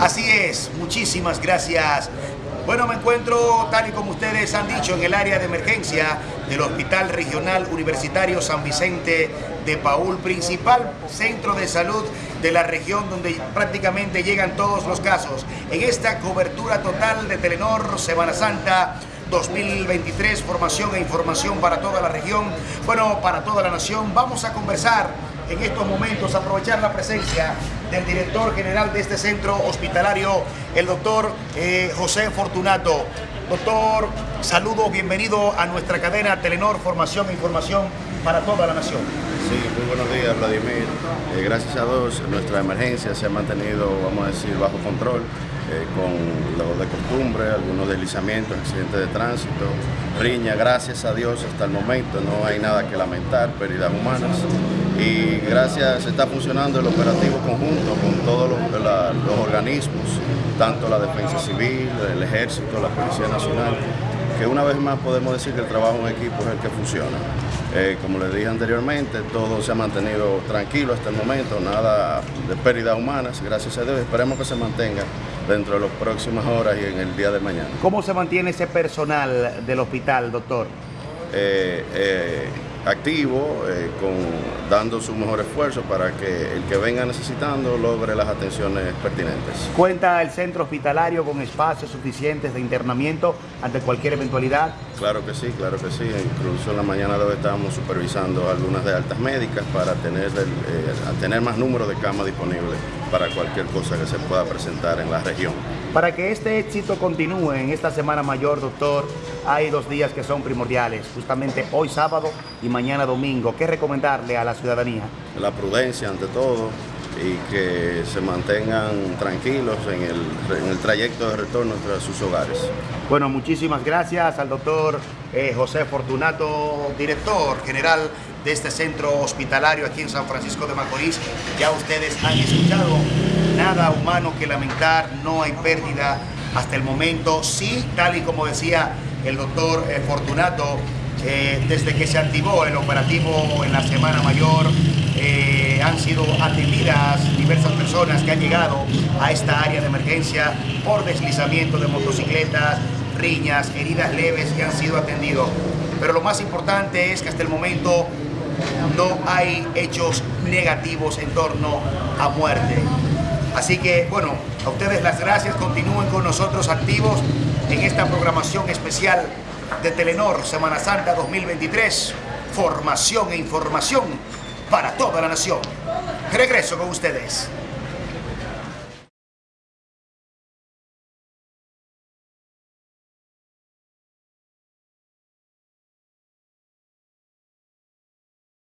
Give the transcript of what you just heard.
Así es, muchísimas gracias. Bueno, me encuentro, tal y como ustedes han dicho, en el área de emergencia del Hospital Regional Universitario San Vicente de Paul, principal centro de salud de la región donde prácticamente llegan todos los casos. En esta cobertura total de Telenor Semana Santa 2023, formación e información para toda la región, bueno, para toda la nación, vamos a conversar en estos momentos, aprovechar la presencia del director general de este centro hospitalario, el doctor eh, José Fortunato. Doctor, saludo, bienvenido a nuestra cadena Telenor Formación e Información para toda la nación. Sí, muy buenos días Vladimir. Eh, gracias a Dios nuestra emergencia se ha mantenido, vamos a decir, bajo control. Eh, con lo de costumbre, algunos deslizamientos, accidentes de tránsito, riña, gracias a Dios hasta el momento no hay nada que lamentar, pérdidas humanas. Y gracias, está funcionando el operativo conjunto con todos los, los organismos, tanto la Defensa Civil, el Ejército, la Policía Nacional, que una vez más podemos decir que el trabajo en equipo es el que funciona. Eh, como les dije anteriormente, todo se ha mantenido tranquilo hasta el momento, nada de pérdidas humanas, gracias a Dios. Esperemos que se mantenga dentro de las próximas horas y en el día de mañana. ¿Cómo se mantiene ese personal del hospital, doctor? Eh, eh, activo, eh, con, dando su mejor esfuerzo para que el que venga necesitando logre las atenciones pertinentes. ¿Cuenta el centro hospitalario con espacios suficientes de internamiento ante cualquier eventualidad? Claro que sí, claro que sí. Incluso en la mañana de hoy estábamos supervisando algunas de altas médicas para tener, eh, tener más número de camas disponibles para cualquier cosa que se pueda presentar en la región. Para que este éxito continúe en esta Semana Mayor, doctor, hay dos días que son primordiales, justamente hoy sábado y mañana domingo. ¿Qué recomendarle a la ciudadanía? La prudencia ante todo y que se mantengan tranquilos en el, trayecto de retorno a sus hogares. Bueno, muchísimas gracias al doctor eh, José Fortunato, director general de este centro hospitalario aquí en San Francisco de Macorís. Ya ustedes han escuchado nada humano que lamentar, no hay pérdida hasta el momento. Sí, tal y como decía el doctor eh, Fortunato, eh, desde que se activó el operativo en la Semana Mayor, eh, han sido atendidas diversas personas que han llegado a esta área de emergencia por deslizamiento de motocicletas, riñas, heridas leves que han sido atendidos. Pero lo más importante es que hasta el momento no hay hechos negativos en torno a muerte. Así que, bueno, a ustedes las gracias, continúen con nosotros activos en esta programación especial de Telenor Semana Santa 2023, formación e información para toda la nación. Regreso con ustedes.